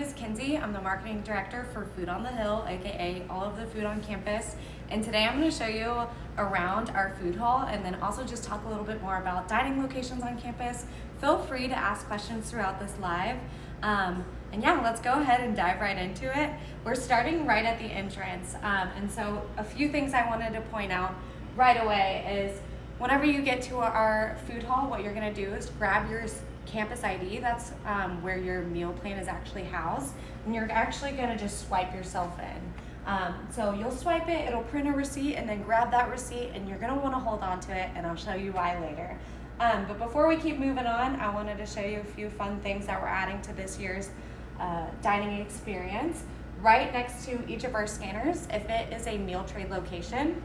is Kinsey. I'm the marketing director for Food on the Hill, aka all of the food on campus. And today I'm going to show you around our food hall and then also just talk a little bit more about dining locations on campus. Feel free to ask questions throughout this live. Um, and yeah, let's go ahead and dive right into it. We're starting right at the entrance. Um, and so a few things I wanted to point out right away is whenever you get to our food hall, what you're gonna do is grab your campus ID. That's um, where your meal plan is actually housed. And you're actually gonna just swipe yourself in. Um, so you'll swipe it, it'll print a receipt and then grab that receipt and you're gonna wanna hold on to it and I'll show you why later. Um, but before we keep moving on, I wanted to show you a few fun things that we're adding to this year's uh, dining experience. Right next to each of our scanners, if it is a meal trade location,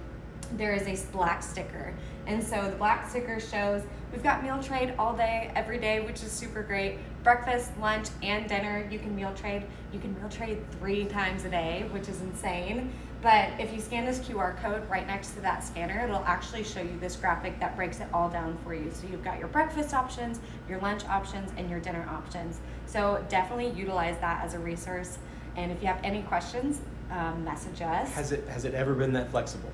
there is a black sticker. And so the black sticker shows we've got meal trade all day, every day, which is super great. Breakfast, lunch, and dinner, you can meal trade. You can meal trade three times a day, which is insane. But if you scan this QR code right next to that scanner, it'll actually show you this graphic that breaks it all down for you. So you've got your breakfast options, your lunch options, and your dinner options. So definitely utilize that as a resource. And if you have any questions, um, message us. Has it has it ever been that flexible?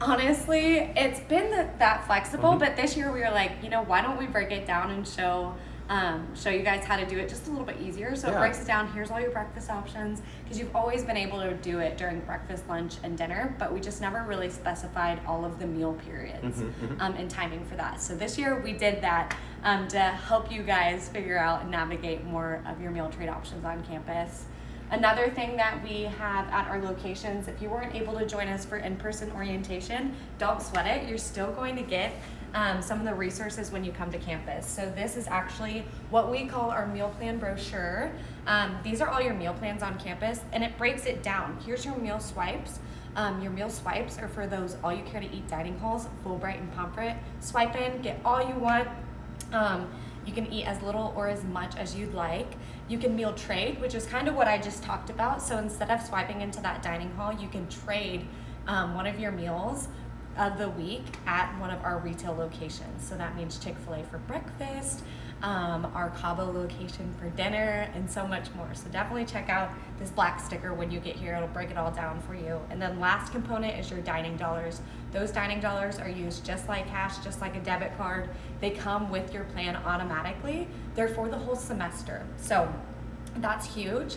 Honestly, it's been that, that flexible, Mhm. but this year we were like, you know, why don't we break it down and show um, show you guys how to do it just a little bit easier. So it breaks it down. Here's all your breakfast options because you've always been able to do it during breakfast, lunch, and dinner, but we just never really specified all of the meal periods Mhm, mhm. um, and timing for that. So this year we did that um, to help you guys figure out and navigate more of your meal trade options on campus. Another thing that we have at our locations, if you weren't able to join us for in-person orientation, don't sweat it. You're still going to get um, some of the resources when you come to campus. So this is actually what we call our meal plan brochure. Um, these are all your meal plans on campus and it breaks it down. Here's your meal swipes. Um, your meal swipes are for those all you care to eat dining halls, Fulbright and Pomfret. Swipe in, get all you want. Um, you can eat as little or as much as you'd like. You can meal trade, which is kind of what I just talked about. So instead of swiping into that dining hall, you can trade um, one of your meals of the week at one of our retail locations. So that means Chick-fil-A for breakfast, um, our Cabo location for dinner, and so much more. So definitely check out this black sticker when you get here. It'll break it all down for you. And then last component is your dining dollars. Those dining dollars are used just like cash, just like a debit card. They come with your plan automatically. They're for the whole semester. So that's huge.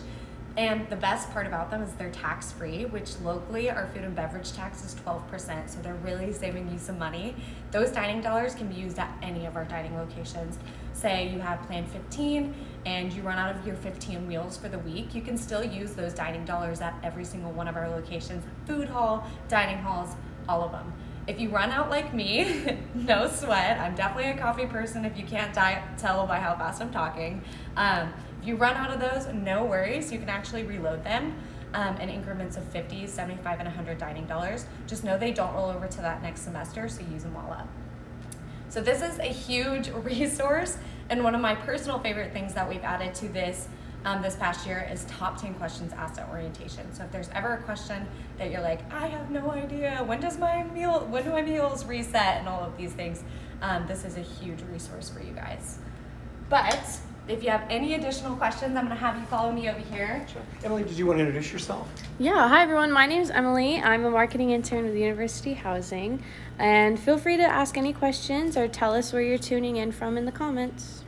And the best part about them is they're tax free, which locally our food and beverage tax is 12%. So they're really saving you some money. Those dining dollars can be used at any of our dining locations. Say you have plan 15 and you run out of your 15 meals for the week, you can still use those dining dollars at every single one of our locations food hall, dining halls, all of them. If you run out like me, no sweat. I'm definitely a coffee person if you can't tell by how fast I'm talking. Um, you run out of those, no worries. You can actually reload them um, in increments of 50, 75, and 100 dining dollars. Just know they don't roll over to that next semester, so use them all up. So this is a huge resource and one of my personal favorite things that we've added to this um, this past year is top 10 questions asked at orientation. So if there's ever a question that you're like, I have no idea, when does my meal, when do my meals reset and all of these things, um, this is a huge resource for you guys. But if you have any additional questions, I'm gonna have you follow me over here. Sure. Emily, did you want to introduce yourself? Yeah, hi everyone. My name is Emily. I'm a marketing intern with University Housing. And feel free to ask any questions or tell us where you're tuning in from in the comments.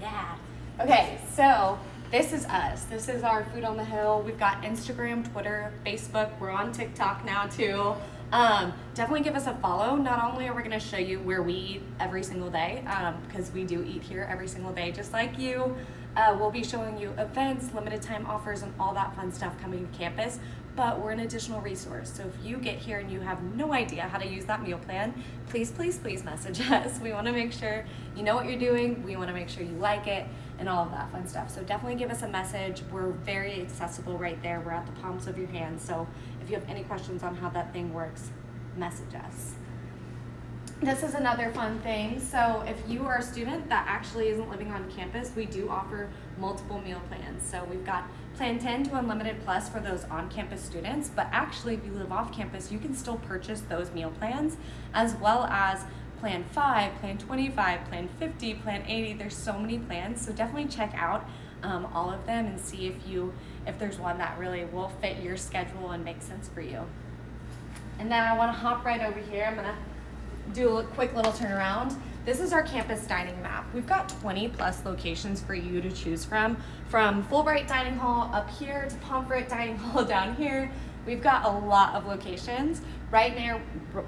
Yeah. Okay, so this is us. This is our Food on the Hill. We've got Instagram, Twitter, Facebook. We're on TikTok now too. Um, definitely give us a follow. Not only are we going to show you where we eat every single day, because we do eat here every single day, just like you. Uh, we'll be showing you events, limited time offers, and all that fun stuff coming to campus. But we're an additional resource. So if you get here and you have no idea how to use that meal plan, please, please, please message us. We want to make sure you know what you're doing. We want to make sure you like it and all of that fun stuff. So definitely give us a message. We're very accessible right there. We're at the palms of your hands. So if you have any questions on how that thing works, message us. This is another fun thing. So if you are a student that actually isn't living on campus, we do offer multiple meal plans. So we've got Plan 10 to Unlimited Plus for those on-campus students, but actually if you live off campus, you can still purchase those meal plans as well as Plan 5, Plan 25, Plan 50, Plan 80. There's so many plans, so definitely check out um, all of them and see if you if there's one that really will fit your schedule and make sense for you. And then I want to hop right over here. I'm gonna do a quick little turnaround. This is our campus dining map. We've got 20 plus locations for you to choose from, from Fulbright Dining Hall up here to Pomfret Dining Hall down here. We've got a lot of locations. Right now,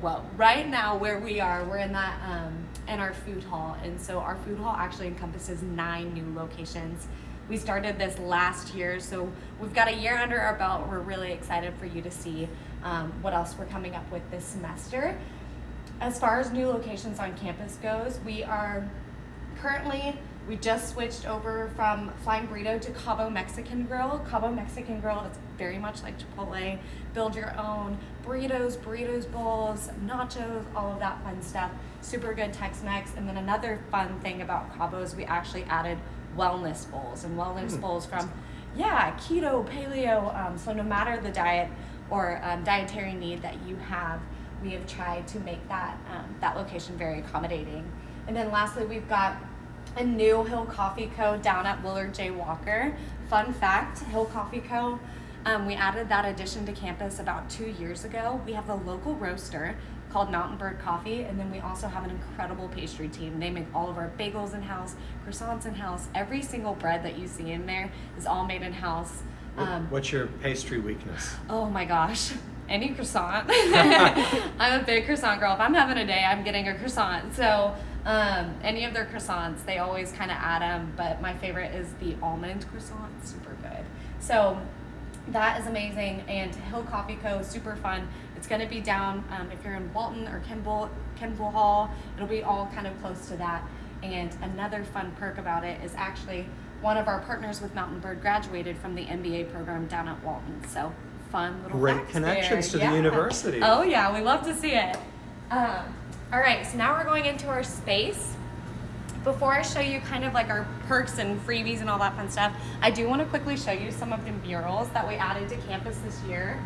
well, right now where we are, we're in that um, in our food hall, and so our food hall actually encompasses nine new locations. We started this last year, so we've got a year under our belt. We're really excited for you to see um, what else we're coming up with this semester. As far as new locations on campus goes, we are currently we just switched over from Flying Burrito to Cabo Mexican Grill. Cabo Mexican Grill is very much like Chipotle. Build your own burritos, burritos bowls, nachos, all of that fun stuff. Super good Tex-Mex. And then another fun thing about Cabo is we actually added wellness bowls and wellness Mm. bowls from yeah keto, paleo. Um, so no matter the diet or um, dietary need that you have, we have tried to make that um, that location very accommodating. And then lastly, we've got a new Hill Coffee Co. down at Willard J. Walker. Fun fact Hill Coffee Co. Um, we added that addition to campus about two years ago. We have a local roaster called Mountain Bird Coffee, and then we also have an incredible pastry team. They make all of our bagels in house, croissants in house. Every single bread that you see in there is all made in house. Um, What's your pastry weakness? Oh my gosh. Any croissant. I'm a big croissant girl. If I'm having a day, I'm getting a croissant. So, um, any of their croissants, they always kind of add them, but my favorite is the almond croissant. Super good. So, that is amazing. And Hill Coffee Co. super fun. It's going to be down um, if you're in Walton or Kimpel, Kimpel Hall. It'll be all kind of close to that. And another fun perk about it is actually one of our partners with Mountain Bird graduated from the MBA program down at Walton. So fun little Great connections there. to the university. Oh yeah, we love to see it. Um, all right, so now we're going into our space before I show you kind of like our perks and freebies and all that fun stuff, I do want to quickly show you some of the murals that we added to campus this year.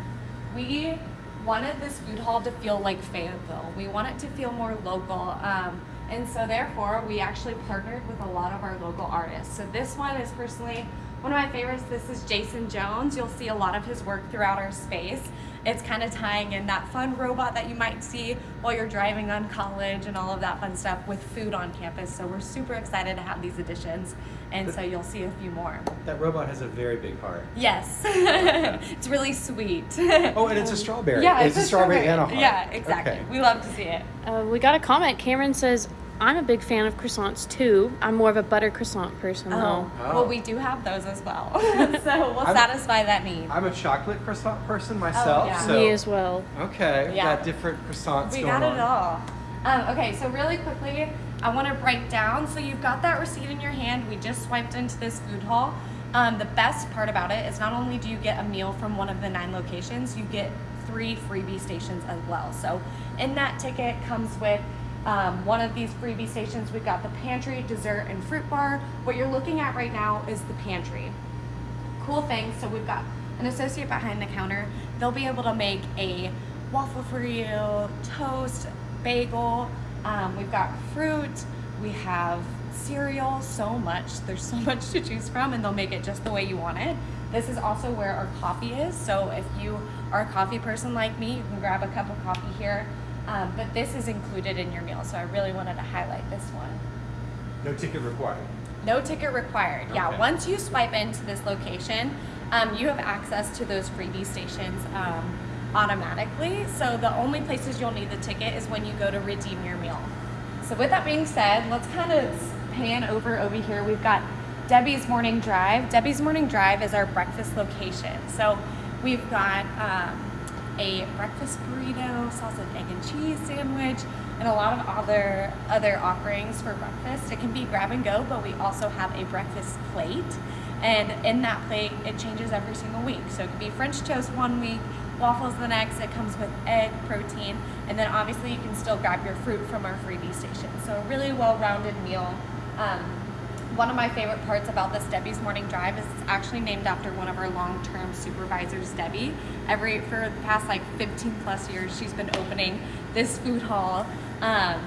We wanted this food hall to feel like Fayetteville. We want it to feel more local. Um, and so therefore, we actually partnered with a lot of our local artists. So this one is personally one of my favorites. This is Jason Jones. You'll see a lot of his work throughout our space. It's kind of tying in that fun robot that you might see while you're driving on college and all of that fun stuff with food on campus. So we're super excited to have these additions. And so you'll see a few more. That robot has a very big heart. Yes. it's really sweet. Oh, and it's a strawberry. Yeah, it's, a strawberry, and a heart. Yeah, exactly. Okay. We love to see it. Uh, we got a comment. Cameron says, I'm a big fan of croissants too. I'm more of a butter croissant person though. Oh. Well, we do have those as well. so we'll I'm- satisfy that need. I'm a chocolate croissant person myself, Oh, yeah. so Me as well. okay, we Yeah. got different croissants we going got on. it all. Um, okay, so really quickly, I want to break down. So you've got that receipt in your hand. We just swiped into this food hall. Um, the best part about it is not only do you get a meal from one of the nine locations, you get three freebie stations as well. So in that ticket comes with um, one of these freebie stations. We've got the pantry, dessert, and fruit bar. What you're looking at right now is the pantry cool thing. So we've got an associate behind the counter. They'll be able to make a waffle for you, toast, bagel. Um, we've got fruit. We have cereal. So much. There's so much to choose from, and they'll make it just the way you want it. This is also where our coffee is. So if you are a coffee person like me, you can grab a cup of coffee here. Um, but this is included in your meal. So I really wanted to highlight this one. No ticket required. No ticket required. Yeah, once you swipe into this location, um, you have access to those freebie stations um, automatically. So the only places you'll need the ticket is when you go to redeem your meal. So with that being said, let's kind of pan over over here. We've got Debbie's Morning Drive. Debbie's Morning Drive is our breakfast location. So we've got um, a breakfast burrito, sausage, egg, and cheese sandwich, and a lot of other other offerings for breakfast. It can be grab and go, but we also have a breakfast plate. And in that plate, it changes every single week. So it could be French toast one week, waffles the next. It comes with egg, protein, and then obviously you can still grab your fruit from our freebie station. So a really well-rounded meal. Um, one of my favorite parts about this Debbie's Morning Drive is it's actually named after one of our long-term supervisors, Debbie. Every for the past like 15 plus years, she's been opening this food hall um,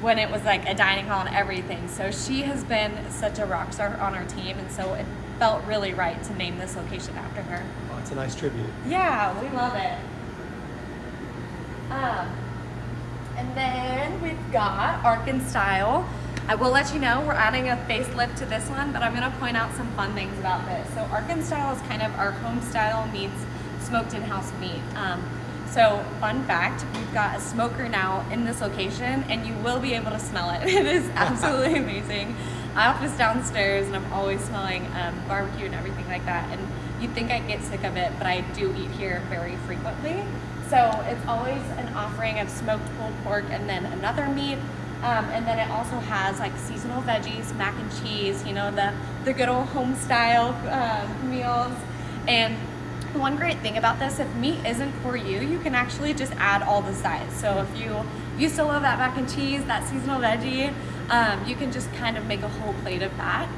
when it was like a dining hall and everything. So she has been such a rock star on our team, and so it, felt really right to name this location after her. Oh, it's a nice tribute. Yeah, we love it. Um, and then we've got Ark Arkan Style. I will let you know we're adding a facelift to this one, but I'm going to point out some fun things about this. So Arkan Style is kind of our home style meets smoked in-house meat. Um, so fun fact, we've got a smoker now in this location and you will be able to smell it. It is absolutely amazing. I office downstairs and I'm always smelling um, barbecue and everything like that. And you'd think I'd get sick of it, but I do eat here very frequently. So it's always an offering of smoked pulled pork and then another meat. Um, and then it also has like seasonal veggies, mac and cheese, you know, the, the good old home style um, meals. And one great thing about this, if meat isn't for you, you can actually just add all the sides. So if you you still love that mac and cheese, that seasonal veggie, um, you can just kind of make a whole plate of that.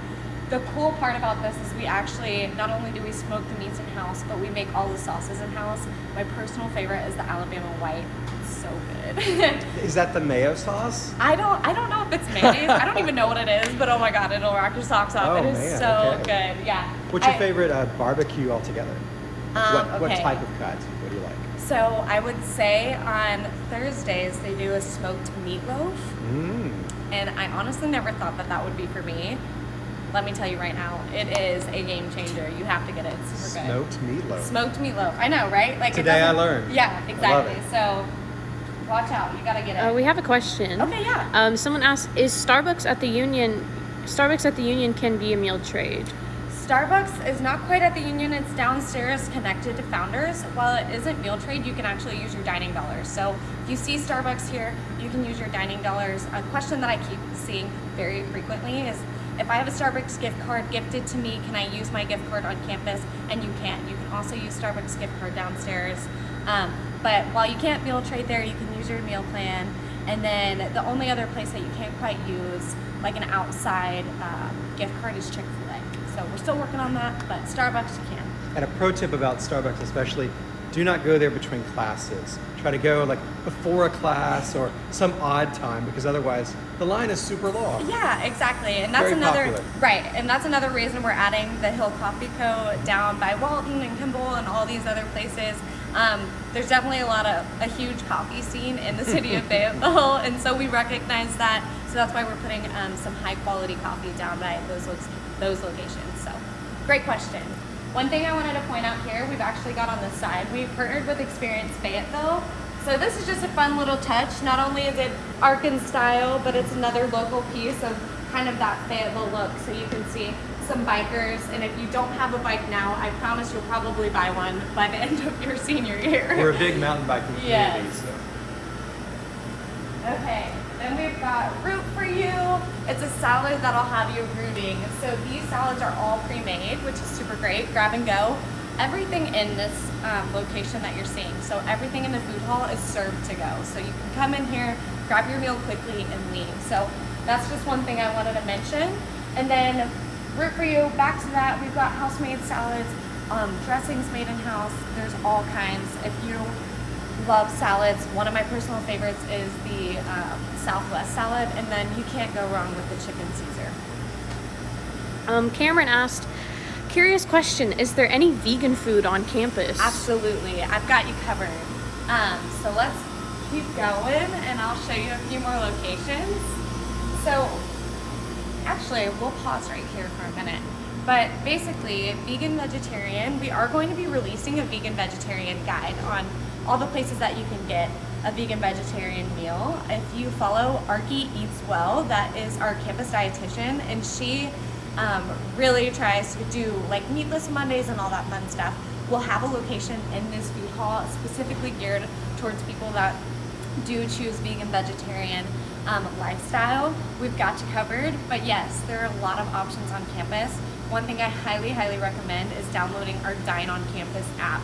The cool part about this is we actually, not only do we smoke the meats in-house, but we make all the sauces in-house. My personal favorite is the Alabama White. It's so good. Is that the mayo sauce? I don't I don't know if it's mayonnaise. I don't even know what it is, but oh my god, it'll rock your socks off. Oh, it is man, so okay. good. Yeah. What's your I- favorite uh, barbecue altogether? Um, what, what type of cut? What do you like? So I would say on Thursdays they do a smoked meatloaf, Mmm. and I honestly never thought that that would be for me. Let me tell you right now, it is a game changer. You have to get it. It's super good. Smoked meatloaf. Smoked meatloaf. I know, right? Like Today I learned. Yeah, exactly. it. So watch out. You gotta get it. Uh, we have a question. okay, yeah. Um, someone asked, is Starbucks at the Union? Starbucks at the Union can be a meal trade. Starbucks is not quite at the Union. It's downstairs connected to Founders. While it isn't meal trade, you can actually use your dining dollars. So if you see Starbucks here, you can use your dining dollars. A question that I keep seeing very frequently is if I have a Starbucks gift card gifted to me, can I use my gift card on campus? And you can't. You can also use Starbucks gift card downstairs. Um, but while you can't meal trade there, you can use your meal plan. And then the only other place that you can't quite use, like an outside um, gift card, is Chick fil A. So we're still working on that, but Starbucks you can. And a pro tip about Starbucks, especially, do not go there between classes. Try to go like before a class or some odd time because otherwise the line is super long. Yeah, exactly. And that's Very another popular. right, and that's another reason we're adding the Hill Coffee Co. down by Walton and Kimpel and all these other places. Um, there's definitely a lot of a huge coffee scene in the city of Fayetteville, and so we recognize that. So that's why we're putting um, some high quality coffee down by those lo- those locations. So, great question. One thing I wanted to point out here, we've actually got on the side, we've partnered with Experience Fayetteville. So this is just a fun little touch. Not only is it Arkan style, but it's another local piece of kind of that Fayetteville look. So you can see some bikers, and if you don't have a bike now, I promise you'll probably buy one by the end of your senior year. We're a big mountain biking community, Yes. so Okay, then we've got root for you. It's a salad that'll have you rooting. So these salads are all pre-made, which is super great. Grab and go. Everything in this um, location that you're seeing, so everything in the food hall is served to go. So you can come in here, grab your meal quickly, and leave. So that's just one thing I wanted to mention. And then root for you. Back to that, we've got house-made salads, um, dressings made in house. There's all kinds. If you love salads. One of my personal favorites is the um, Southwest salad, and then you can't go wrong with the chicken Caesar. Um, Cameron asked, curious question, is there any vegan food on campus? Absolutely, I've got you covered. Um, so let's keep going, and I'll show you a few more locations. So, actually, we'll pause right here for a minute. But basically, vegan vegetarian, we are going to be releasing a vegan vegetarian guide on all the places that you can get a vegan vegetarian meal. If you follow Arky Eats Well, that is our campus dietitian, and she um, really tries to do like meatless Mondays and all that fun stuff. We'll have a location in this food hall specifically geared towards people that do choose vegan vegetarian um, lifestyle. We've got you covered, but yes, there are a lot of options on campus. One thing I highly, highly recommend is downloading our Dine on Campus app.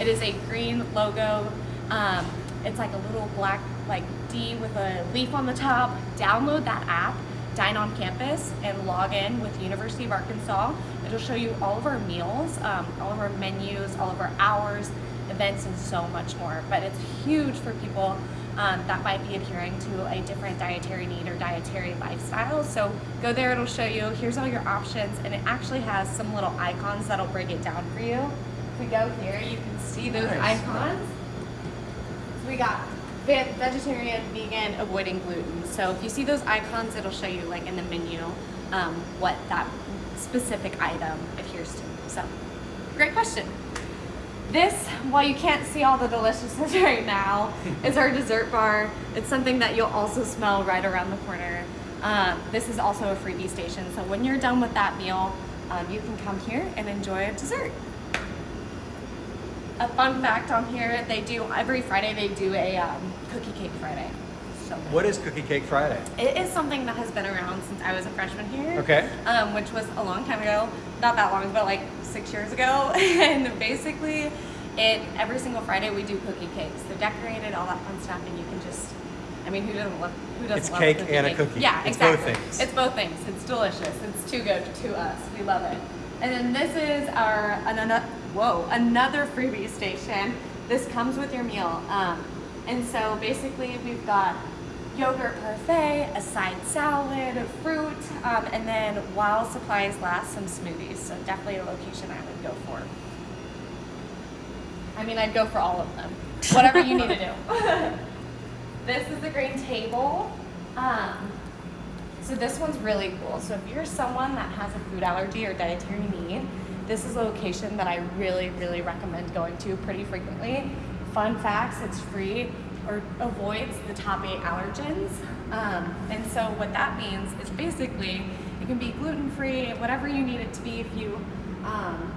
It is a green logo. Um, it's like a little black like D with a leaf on the top. Download that app, Dine on Campus, and log in with University of Arkansas. It'll show you all of our meals, um, all of our menus, all of our hours, events, and so much more. But it's huge for people um, that might be adhering to a different dietary need or dietary lifestyle. So go there, it'll show you, here's all your options, and it actually has some little icons that'll break it down for you. If we go here, you can see those Nice. icons. So we got ve- vegetarian, vegan, avoiding gluten. So if you see those icons, it'll show you like in the menu um, what that specific item adheres to. So great question. This, while you can't see all the deliciousness right now, is our dessert bar. It's something that you'll also smell right around the corner. Um, this is also a freebie station, so when you're done with that meal, um, you can come here and enjoy a dessert. A fun fact on here, they do every Friday they do a um, cookie cake Friday. So What is Cookie Cake Friday? it is something that has been around since I was a freshman here. Okay. Um, which was a long time ago, not that long, but like six years ago. and basically, it every single Friday we do cookie cakes. They're decorated, all that fun stuff, and you can just. I mean, who doesn't love? Who doesn't It's love cake cookie and a cookie. Yeah, It's both exactly. things. It's both things. It's delicious. It's too good to us. We love it. And then this is our another whoa another freebie station. This comes with your meal. Um, and so basically we've got yogurt parfait, a side salad, fruit, um, and then while supplies last, some smoothies. So definitely a location I would go for. I mean, I'd go for all of them. Whatever you need to do. this is the green table. Um, so this one's really cool. So if you're someone that has a food allergy or dietary need, this is a location that I really, really recommend going to pretty frequently. Fun facts, it's free or avoids the top eight allergens. Um, and so what that means is basically it can be gluten-free, whatever you need it to be if you um,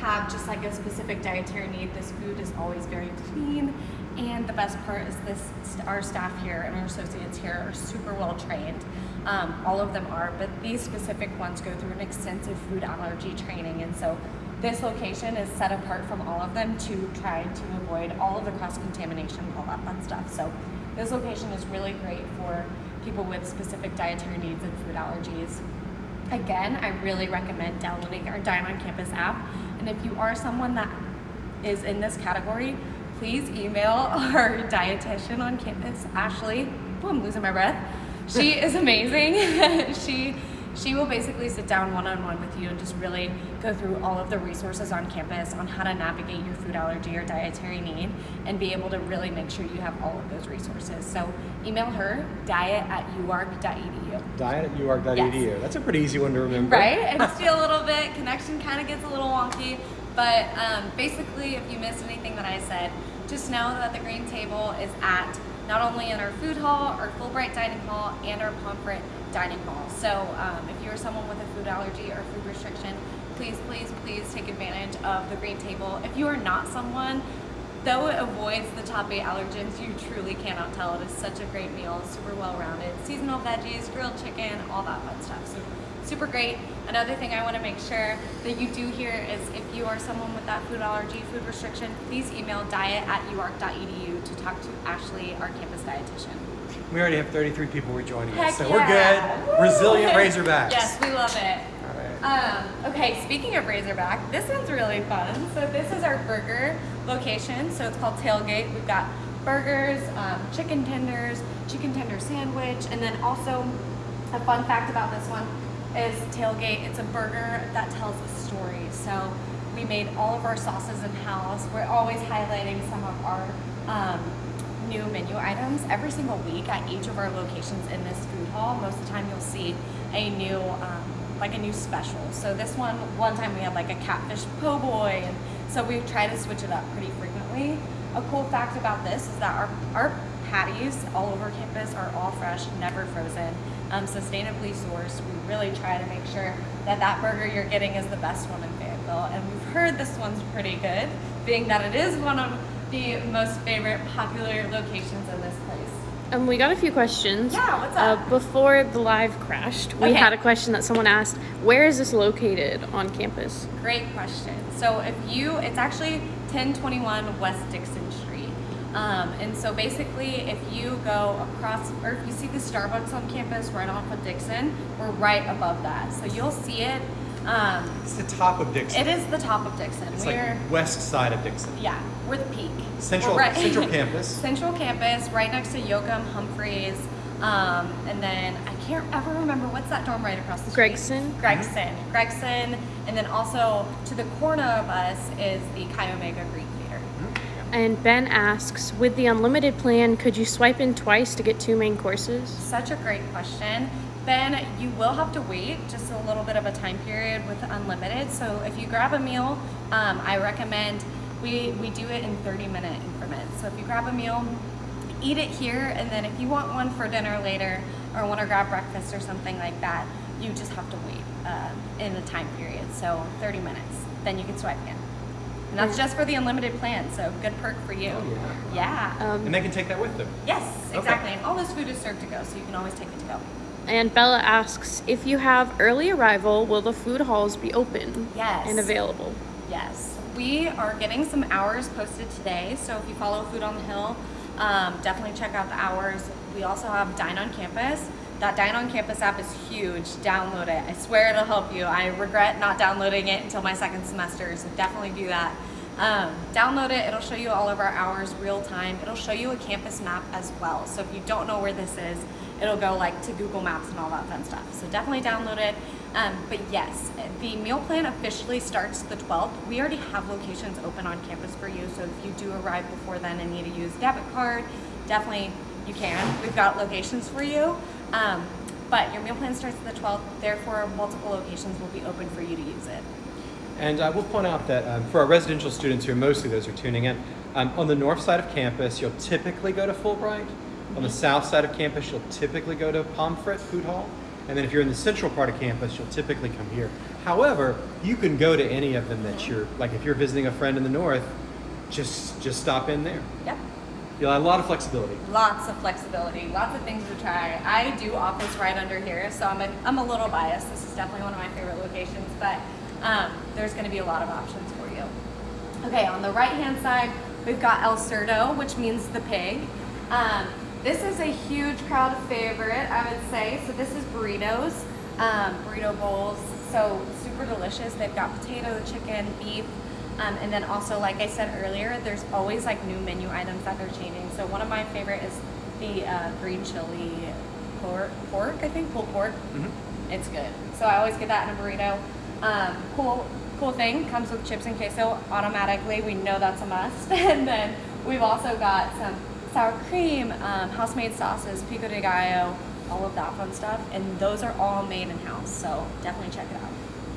have just like a specific dietary need. This food is always very clean. And the best part is this, our staff here and our associates here are super well trained. Um, all of them are, but these specific ones go through an extensive food allergy training. And so this location is set apart from all of them to try to avoid all of the cross-contamination, all that fun stuff. So this location is really great for people with specific dietary needs and food allergies. Again, I really recommend downloading our Dine on Campus app. And if you are someone that is in this category, please email our dietitian on campus, Ashley. I'm losing my breath. She is amazing. she she will basically sit down one-on-one with you and just really go through all of the resources on campus on how to navigate your food allergy or dietary need and be able to really make sure you have all of those resources. So email her diet at uark.edu. Diet at uark.edu. Yes. That's a pretty easy one to remember. Right? And still a little bit, connection kind of gets a little wonky. But um, basically, if you missed anything that I said, just know that the green table is at not only in our food hall, our Fulbright dining hall, and our Pomfret dining hall. So um, if you're someone with a food allergy or food restriction, please, please, please take advantage of the green table. If you are not someone, though it avoids the top eight allergens, you truly cannot tell. It is such a great meal, super well rounded. Seasonal veggies, grilled chicken, all that fun stuff. So super great. Another thing I want to make sure that you do here is if you are someone with that food allergy, food restriction, please email diet at uark.edu to talk to Ashley, our campus dietitian. We already have 33 people rejoining Heck us, so yeah. we're good. Resilient Woo! Razorbacks. Yes, we love it. All right. Um, okay, speaking of Razorback, this one's really fun. So this is our burger location. So it's called Tailgate. We've got burgers, um, chicken tenders, chicken tender sandwich, and then also a fun fact about this one is Tailgate. It's a burger that tells a story. So we made all of our sauces in house. We're always highlighting some of our um, new menu items every single week at each of our locations in this food hall. Most of the time, you'll see a new, um, like a new special. So this one, one time we had like a catfish po' boy, and so we try to switch it up pretty frequently. A cool fact about this is that our our patties all over campus are all fresh, never frozen, um, sustainably sourced. We really try to make sure that that burger you're getting is the best one in Fayetteville, and we've heard this one's pretty good, being that it is one of the most favorite popular locations in this place. Um, we got a few questions. Yeah, what's Uh, up? before the live crashed, we Okay. had a question that someone asked, "Where is this located on campus?" Great question. So if you, it's actually 1021 West Dixon Street. Um, and so basically, if you go across, or if you see the Starbucks on campus right off of Dixon, we're right above that. So you'll see it Um, It's the top of Dixon. it is the top of Dixon. It's we're like west side of Dixon. yeah, we're the peak. Central- We're Central Campus. Central campus, right next to Yocum Humphreys, um, and then I can't ever remember what's that dorm right across the street. Gregson. Gregson, Gregson, and then also to the corner of us is the Chi Omega Greek Theater. And Ben asks, with the unlimited plan, could you swipe in twice to get two main courses? Such a great question. Ben, you will have to wait just a little bit of a time period with unlimited. So if you grab a meal, um, I recommend we, we do it in 30 minute increments. So if you grab a meal, eat it here, and then if you want one for dinner later or want to grab breakfast or something like that, you just have to wait uh, in the time period. So 30 minutes, then you can swipe in. And that's just for the unlimited plan, so good perk for you. Oh, yeah. Um, And they can take that with them. Yes, Okay. exactly. And all this food is served to go, so you can always take it to go. And Bella asks, if you have early arrival, will the food halls be open Yes. and available? Yes, we are getting some hours posted today. So if you follow Food on the Hill, um, definitely check out the hours. We also have Dine on Campus. That Dine on Campus app is huge. Download it. I swear it'll help you. I regret not downloading it until my second semester, so definitely do that. Um, download it. It'll show you all of our hours real time. It'll show you a campus map as well. So if you don't know where this is, it'll go like to Google Maps and all that fun stuff. So definitely download it. Um, but yes, the meal plan officially starts the 12th. We already have locations open on campus for you. So if you do arrive before then and need to use debit card, definitely you can. We've got locations for you. Um, but your meal plan starts the 12th. Therefore, multiple locations will be open for you to use it. And I will point out that um, for our residential students here, mostly those who are tuning in, um, on the north side of campus, you'll typically go to Fulbright. On the south side of campus, you'll typically go to Pomfret Food Hall. And then if you're in the central part of campus, you'll typically come here. However, you can go to any of them that you're, like if you're visiting a friend in the north, just just stop in there. Yep. You'll have a lot of flexibility. Lots of flexibility, lots of things to try. I do office right under here, so I'm a, I'm a little biased. This is definitely one of my favorite locations, but um, there's going to be a lot of options for you. Okay, on the right hand side, we've got El Cerdo, which means the pig. Um, this is a huge crowd favorite, I would say. So this is burritos, um, burrito bowls. So super delicious. They've got potato, chicken, beef, um, and then also, like I said earlier, there's always like new menu items that they're changing. So one of my favorite is the uh, green chili pork, pork, I think, pulled pork. It's good. So I always get that in a burrito. Um, cool, cool thing comes with chips and queso automatically. We know that's a must. and then we've also got some sour cream, um, house-made sauces, pico de gallo, all of that fun stuff. And those are all made in house. So definitely check it out.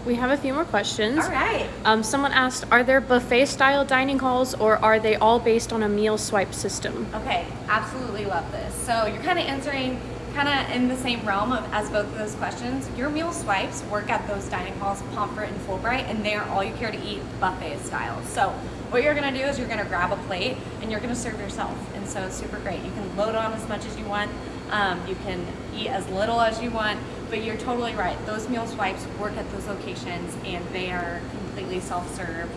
We have a few more questions. All right. Um, someone asked, are there buffet style dining halls or are they all based on a meal swipe system? Okay, absolutely love this. So you're kind of answering kind of in the same realm of as both of those questions. Your meal swipes work at those dining halls, Pomfret and Fulbright, and they are all you care to eat buffet style. So what you're gonna do is you're gonna grab a plate and you're gonna serve yourself. And so it's super great. You can load on as much as you want. Um, you can eat as little as you want, but you're totally right. Those meal swipes work at those locations and they are completely self-serve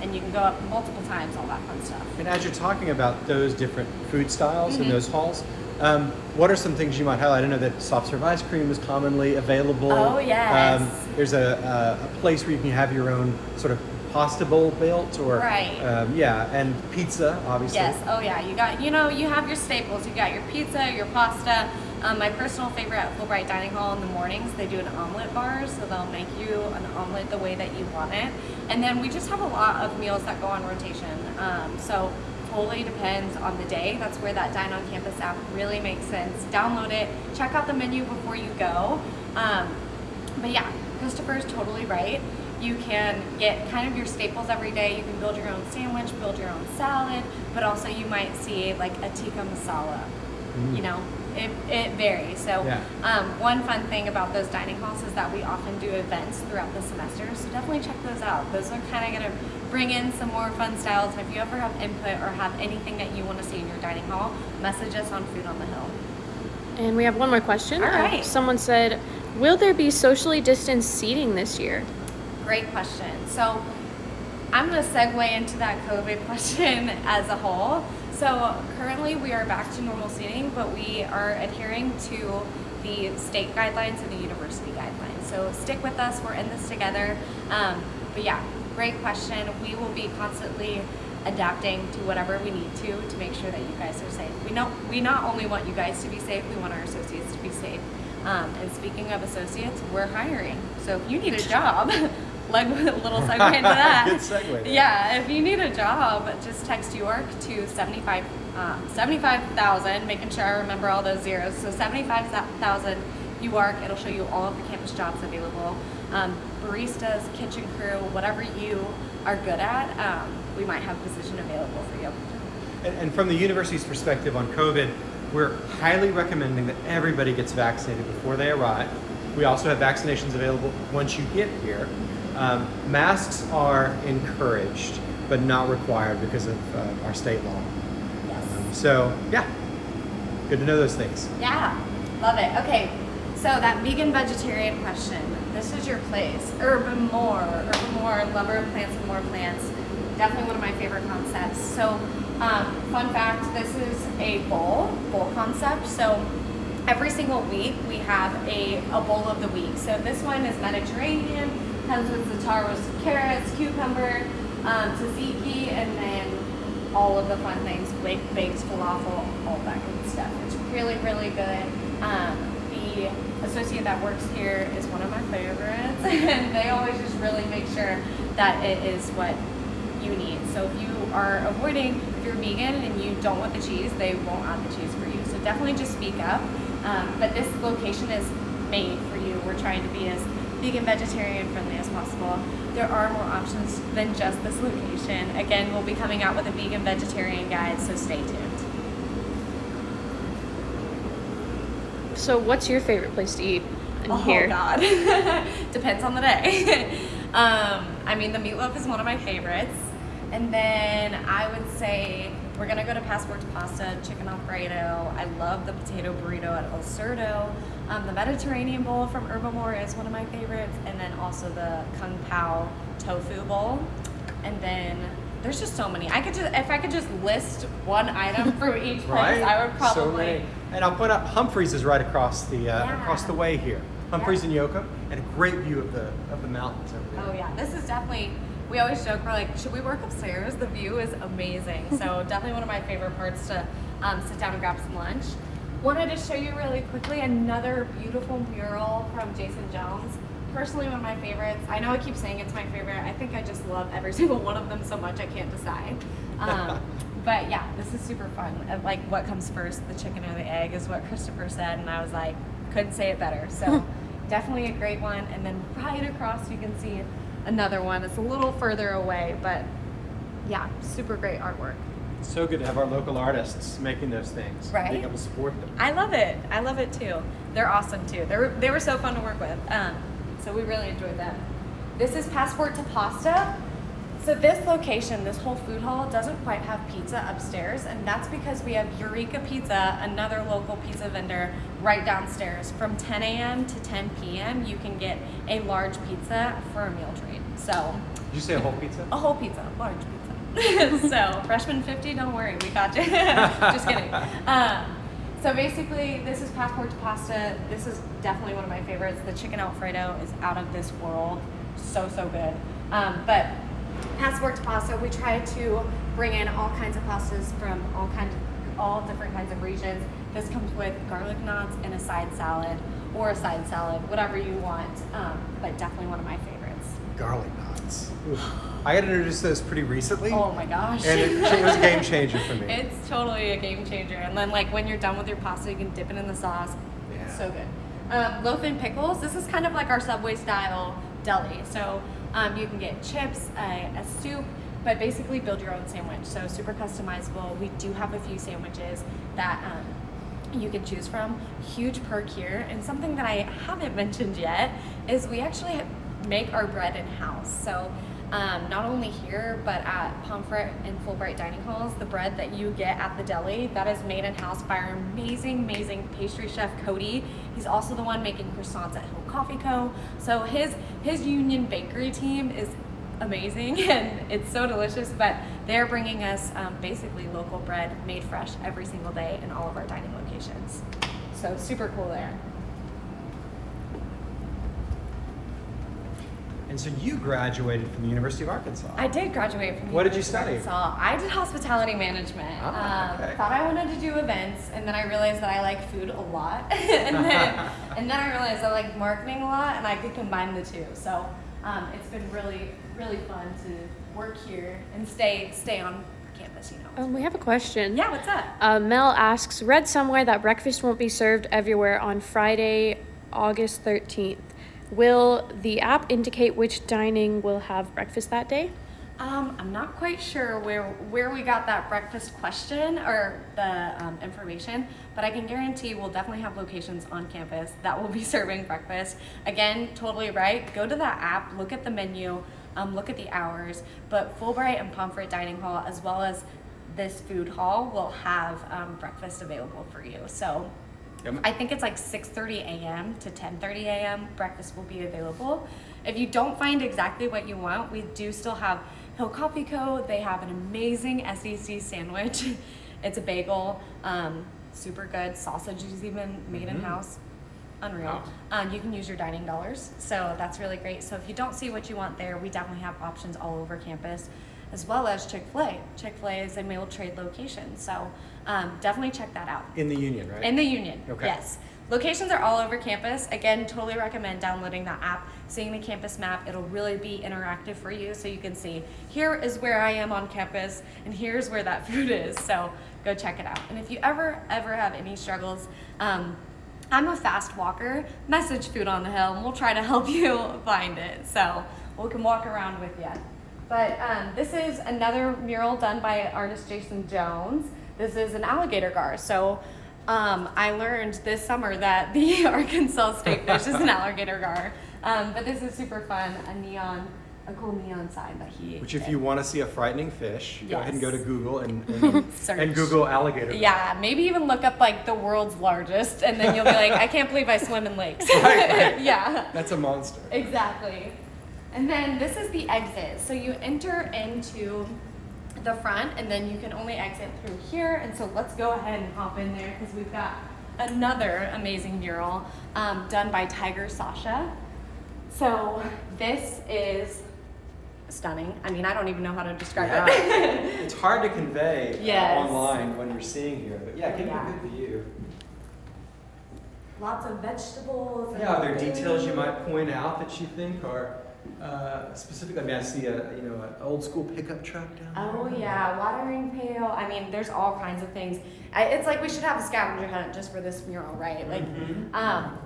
and you can go up multiple times, all that fun stuff. And as you're talking about those different food styles and those halls, um, what are some things you might highlight? I know that soft serve ice cream is commonly available. Oh, yes. Um, there's a, a, a place where you can have your own sort of pasta bowl built, or Right. um, yeah, and pizza, obviously. Yes. Oh yeah. You got. You know. You have your staples. You got your pizza, your pasta. Um, my personal favorite at Fulbright Dining Hall in the mornings, they do an omelet bar, so they'll make you an omelet the way that you want it. And then we just have a lot of meals that go on rotation. Um, so totally depends on the day. That's where that Dine on Campus app really makes sense. Download it. Check out the menu before you go. Um, but yeah, Christopher's totally right. You can get kind of your staples every day. You can build your own sandwich, build your own salad, but also you might see like a tikka masala. You know, it, it varies. So Yeah. um, one fun thing about those dining halls is that we often do events throughout the semester. So definitely check those out. Those are kind of going to bring in some more fun styles. And if you ever have input or have anything that you want to see in your dining hall, message us on Food on the Hill. And we have one more question. All Uh, someone said, will there be socially distanced seating this year? Great question. So I'm going to segue into that COVID question as a whole. So currently we are back to normal seating, but we are adhering to the state guidelines and the university guidelines. So stick with us. We're in this together. Um, but yeah, great question. We will be constantly adapting to whatever we need to to make sure that you guys are safe. We know we not only want you guys to be safe, we want our associates to be safe. Um, and speaking of associates, we're hiring. So if you need a job, a little segue into that. Good segue there. Yeah, if you need a job, just text York to 75, um, 75,000, making sure I remember all those zeros. So 75,000 York, it'll show you all of the campus jobs available. Um, baristas, kitchen crew, whatever you are good at, um, we might have a position available for you. And, and from the university's perspective on COVID, we're highly recommending that everybody gets vaccinated before they arrive. We also have vaccinations available once you get here. Um, masks are encouraged, but not required because of uh, our state law. Um, so, yeah, good to know those things. Yeah, love it. Okay, so that vegan vegetarian question. This is your place. Herbivore, Urban More, lover of plants and more plants. Definitely one of my favorite concepts. So, um, fun fact: this is a bowl bowl concept. So. Every single week we have a, a bowl of the week. So this one is Mediterranean, comes with za'atar roasted carrots, cucumber, um, tzatziki, and then all of the fun things, baked, baked falafel, all that good stuff. It's really, really good. Um, the associate that works here is one of my favorites, and they always just really make sure that it is what you need. So if you are avoiding, if you're vegan and you don't want the cheese, they won't add the cheese for you. So definitely just speak up. Um, but this location is made for you. We're trying to be as vegan, vegetarian friendly as possible. There are more options than just this location. Again, we'll be coming out with a vegan, vegetarian guide, so stay tuned. So, what's your favorite place to eat in oh here? God, depends on the day. um, I mean, the meatloaf is one of my favorites, and then I would say we're gonna go to Passport to Pasta, Chicken Alfredo. I love the potato burrito at El Cerdo. Um, the Mediterranean bowl from Herbivore is one of my favorites, and then also the Kung Pao tofu bowl. And then there's just so many. I could just if I could just list one item from each place, Right? I would probably. So many. And I'll point out Humphreys is right across the uh, Yeah. across the way here. Humphreys Yeah. and Yocum, and a great view of the of the mountains over there. Oh yeah, this is definitely. We always joke we're like, should we work upstairs? The view is amazing. So definitely one of my favorite parts to um, sit down and grab some lunch. Wanted to show you really quickly another beautiful mural from Jason Jones. Personally, one of my favorites. I know I keep saying it's my favorite. I think I just love every single one of them so much I can't decide. Um, but yeah, this is super fun. Uh, Like, what comes first, the chicken or the egg, is what Christopher said, and I was like, couldn't say it better. So definitely a great one. And then right across, you can see another one. It's a little further away, but yeah, super great artwork. It's so good to have our local artists making those things. Right? Being able to support them. I love it. I love it too. They're awesome too. They were they were so fun to work with. Um, so we really enjoyed them. This is Passport to Pasta. So this location, this whole food hall, doesn't quite have pizza upstairs, and that's because we have Eureka Pizza, another local pizza vendor, right downstairs. From 10 a.m. to 10 p.m., you can get a large pizza for a meal trade. So Did you say a whole pizza? a whole pizza, large pizza. so freshman 50, don't worry, we got you. Just kidding. Um, so basically, this is Passport to Pasta. This is definitely one of my favorites. The chicken Alfredo is out of this world. So, so good. Um, but Passport to Pasta, we try to bring in all kinds of pastas from all kinds of, all different kinds of regions. This comes with garlic knots and a side salad or a side salad, whatever you want. Um, but definitely one of my favorites. Garlic knots. Oof. I got introduced to those pretty recently. Oh my gosh. And it, it was a game changer for me. It's totally a game changer. And then like when you're done with your pasta, you can dip it in the sauce. Yeah. So good. Um, loaf and pickles. This is kind of like our Subway style deli. So um, you can get chips, a, a soup, but basically build your own sandwich. So super customizable. We do have a few sandwiches that um, you can choose from. Huge perk here. And something that I haven't mentioned yet is we actually make our bread in house. So um, not only here, but at Pomfret and Fulbright dining halls, the bread that you get at the deli, that is made in house by our amazing, amazing pastry chef Cody. He's also the one making croissants at Hill Coffee Co. So his his Union Bakery team is amazing and it's so delicious. But they're bringing us um, basically local bread made fresh every single day in all of our dining locations. So super cool there. And so you graduated from the University of Arkansas. I did graduate from. What did you study? Arkansas. I did hospitality management. Ah, um. Thought I wanted to do events, and then I realized that I like food a lot, and then and then I realized I like marketing a lot, and I could combine the two. So um, it's been really really fun to work here and stay stay on campus. You know. Um, we have a question. Yeah. What's up? Uh, Mel asks, read somewhere that breakfast won't be served everywhere on Friday, August 13th. Will the app indicate which dining will have breakfast that day? Um, I'm not quite sure where where we got that breakfast question or the um, information, but I can guarantee we'll definitely have locations on campus that will be serving breakfast. Again, totally right. Go to the app, look at the menu, um, look at the hours. But Fulbright and Pomfret Dining Hall, as well as this food hall, will have um, breakfast available for you. So Yep. I think it's like 6:30 a.m. to 10:30 a.m. Breakfast will be available. If you don't find exactly what you want, we do still have Hill Coffee Co. They have an amazing SEC sandwich. it's a bagel, um, super good. Sausage is even made in house. Unreal. Um, you can use your dining dollars, so that's really great. So if you don't see what you want there, we definitely have options all over campus, as well as Chick Fil A. Chick Fil A is a meal trade location, so um, definitely check that out. In the union, right? In the union, Okay. yes. Locations are all over campus. Again, totally recommend downloading that app, seeing the campus map. It'll really be interactive for you so you can see here is where I am on campus and here's where that food is. So go check it out. And if you ever, ever have any struggles, um, I'm a fast walker. Message Food on the Hill and we'll try to help you find it. So we can walk around with you. But um, this is another mural done by artist Jason Jones. This is an alligator gar. So um, I learned this summer that the Arkansas state fish is an alligator gar. Um, but this is super fun. A neon, a cool neon sign that he. Which, if did. you want to see a frightening fish, go ahead and go to Google and, and, Search. and Google alligator. Yeah, maybe even look up like the world's largest, and then you'll be like, I can't believe I swim in lakes. Right, right. yeah. That's a monster. Exactly. And then this is the exit. So you enter into the front and then you can only exit through here. And so let's go ahead and hop in there because we've got another amazing mural um, done by Tiger Sasha. So this is stunning. I mean, I don't even know how to describe Yeah. it. it's hard to convey uh, Yes. online when you're seeing here, but yeah, give Yeah. me a good view. Lots of vegetables. Yeah, are there food. details you might point out that you think are uh, specific? I mean, I see a you know an old school pickup truck down there. Oh yeah, watering pail. I mean, there's all kinds of things. I, it's like we should have a scavenger hunt just for this mural, right? Like, Mhm. um,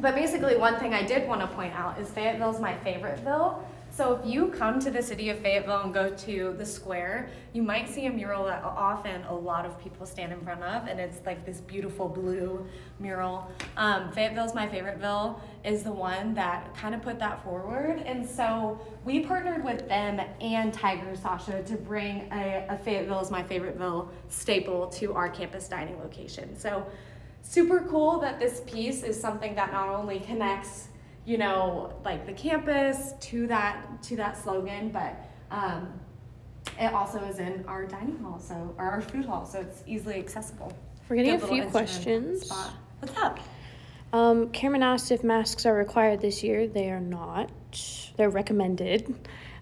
but basically, one thing I did want to point out is Fayetteville's my favorite ville. So if you come to the city of Fayetteville and go to the square, you might see a mural that often a lot of people stand in front of, and it's like this beautiful blue mural. Um, Fayetteville's my favorite ville is the one that kind of put that forward, and so we partnered with them and Tiger Sasha to bring a, a Fayetteville's my favorite ville staple to our campus dining location. So super cool that this piece is something that not only connects you know like the campus to that to that slogan but um, it also is in our dining hall so or our food hall so it's easily accessible We're getting Good a few questions. spot. what's up Um, Cameron asked if masks are required this year. They are not. They're recommended.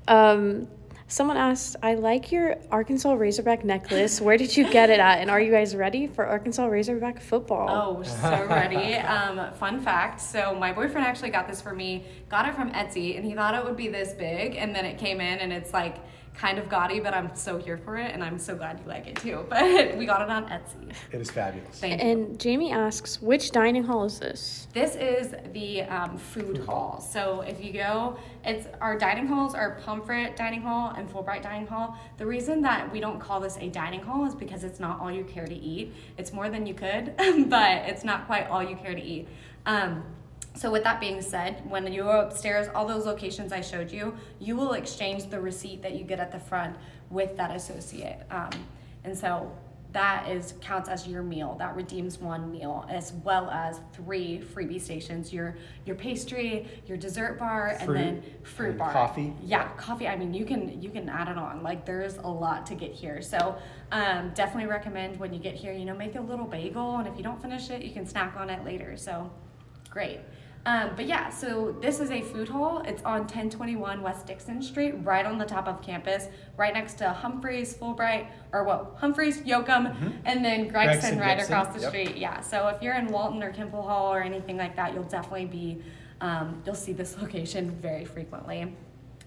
Um, someone asked, I like your Arkansas Razorback necklace. Where did you get it at? And are you guys ready for Arkansas Razorback football? Oh, so ready. Um, fun fact. So my boyfriend actually got this for me. Got it from Etsy, and he thought it would be this big, and then it came in, and it's like kind of gaudy, but I'm so here for it, and I'm so glad you like it too. But we got it on Etsy. It is fabulous. Thank you. And Jamie asks, which dining hall is this? This is the um, food hall. So if you go, it's our dining halls are Pomfret Dining Hall and Fulbright Dining Hall. The reason that we don't call this a dining hall is because it's not all you care to eat. It's more than you could, but it's not quite all you care to eat. Um, so with that being said, when you go upstairs, all those locations I showed you, you will exchange the receipt that you get at the front with that associate. Um, and so that is counts as your meal. That redeems one meal as well as three freebie stations. Your your pastry, your dessert bar, Fruit and then fruit and bar. coffee. Yeah, coffee. I mean, you can you can add it on. Like there's a lot to get here. So um, definitely recommend when you get here, you know, make a little bagel, and if you don't finish it, you can snack on it later. So great. Um, but yeah, so this is a food hall. It's on 1021 West Dixon Street, right on the top of campus, right next to Humphreys, Fulbright, or what, Humphreys, Yocum, and then Gregson, Gregson, right Gibson, across the yep. street. Yeah, so if you're in Walton or Kimpel Hall or anything like that, you'll definitely be, um, you'll see this location very frequently.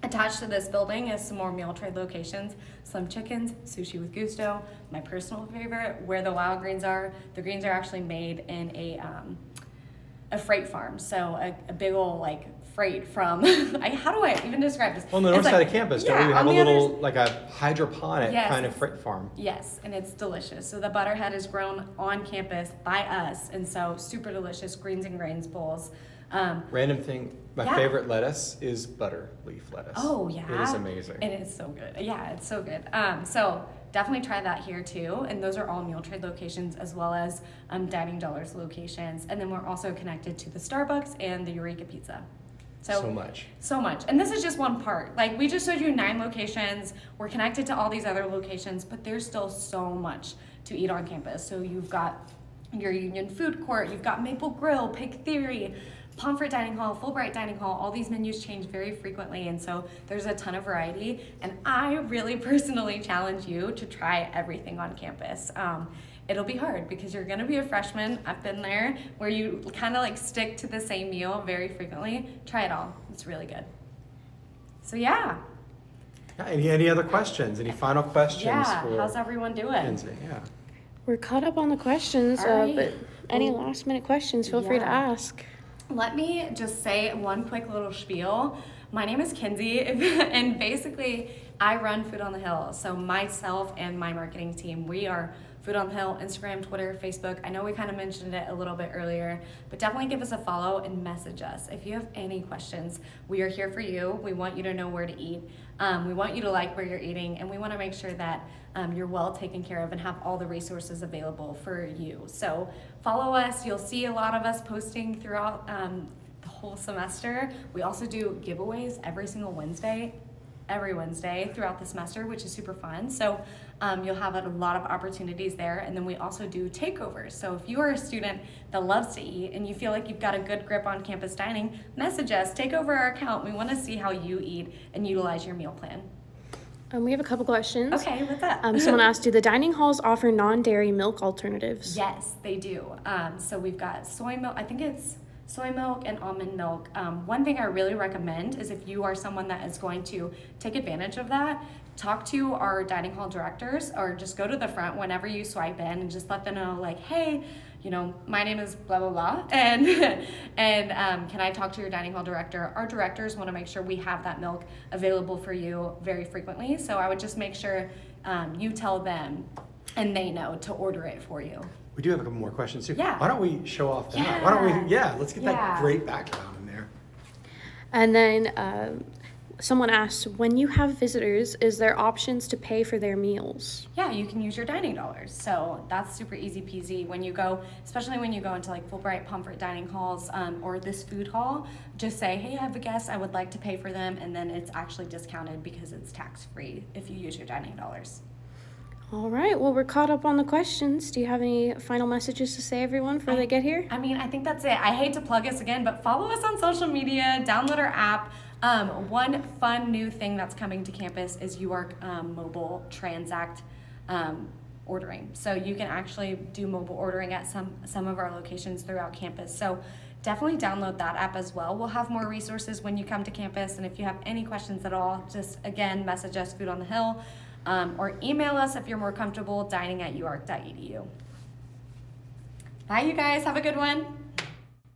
Attached to this building is some more meal trade locations, Slim Chickens, Sushi with Gusto, my personal favorite, where the wild greens are. The greens are actually made in a, um, a freight farm, so a, a big old like freight from, I, how do I even describe this? On the It's north like- side of campus, don't we have a on the other little, like a hydroponic Yes. kind of freight farm? Yes, and it's delicious. So the butterhead is grown on campus by us, and so super delicious greens and grains bowls. Um, Random thing, my Yeah. favorite lettuce is butter leaf lettuce. oh yeah, It is amazing. it's so good. Yeah, it's so good. Um, so definitely try that here too. And those are all meal trade locations as well as um, Dining Dollars locations. And then we're also connected to the Starbucks and the Eureka Pizza. So much. So much. And this is just one part. Like we just showed you nine locations. We're connected to all these other locations, but there's still so much to eat on campus. So you've got your Union Food Court, you've got Maple Grill, Pig Theory, Pomfret Dining Hall, Fulbright Dining Hall. All these menus change very frequently, and so there's a ton of variety. And I really personally challenge you to try everything on campus. Um, it'll be hard because you're gonna be a freshman. I've been there where you kind of like stick to the same meal very frequently. Try it all. It's really good. So yeah, Yeah, any, any other questions? Any final questions yeah. for How's everyone doing? Kinsey? Yeah. We're caught up on the questions, All uh, but any last minute questions, feel free to ask. Let me just say one quick little spiel. My name is Kinsey, and basically, I run Food on the Hill. So, myself and my marketing team, we are Food on the Hill, Instagram, Twitter, Facebook. I know we kind of mentioned it a little bit earlier, but definitely give us a follow and message us. If you have any questions, we are here for you. We want you to know where to eat. Um, we want you to like where you're eating, and we want to make sure that um, you're well taken care of and have all the resources available for you. So follow us. You'll see a lot of us posting throughout um, the whole semester. We also do giveaways every single Wednesday, every Wednesday throughout the semester, which is super fun. So um, you'll have a lot of opportunities there. And then we also do takeovers. So if you are a student that loves to eat and you feel like you've got a good grip on campus dining, message us, take over our account. We want to see how you eat and utilize your meal plan. Um, we have a couple questions. Okay, what's up? Um, someone asked, do the dining halls offer non-dairy milk alternatives? Yes, they do. Um, so we've got soy milk. I think it's soy milk and almond milk. Um, one thing I really recommend is if you are someone that is going to take advantage of that, talk to our dining hall directors or just go to the front whenever you swipe in and just let them know like, hey, you know, my name is blah blah blah, and and um, can I talk to your dining hall director? Our directors want to make sure we have that milk available for you very frequently. So I would just make sure um, you tell them, and they know to order it for you. We do have a couple more questions too. Yeah. Why don't we show off that? Why don't we, yeah, let's get that great background in there. And then um, someone asked, when you have visitors, is there options to pay for their meals? Yeah, you can use your dining dollars. So that's super easy peasy when you go, especially when you go into like Fulbright, Pomfret dining halls um, or this food hall. Just say, hey, I have a guest, I would like to pay for them, and then it's actually discounted because it's tax free if you use your dining dollars. All right, well, we're caught up on the questions. Do you have any final messages to say, everyone, before they get here? I mean, I think that's it. I hate to plug us again, but follow us on social media, download our app. Um, one fun new thing that's coming to campus is UARC um, mobile transact um, ordering. So you can actually do mobile ordering at some some of our locations throughout campus. So definitely download that app as well. We'll have more resources when you come to campus, and if you have any questions at all, just again message us Food on the Hill. Um, or email us if you're more comfortable dining at uark.edu. Bye, you guys. Have a good one.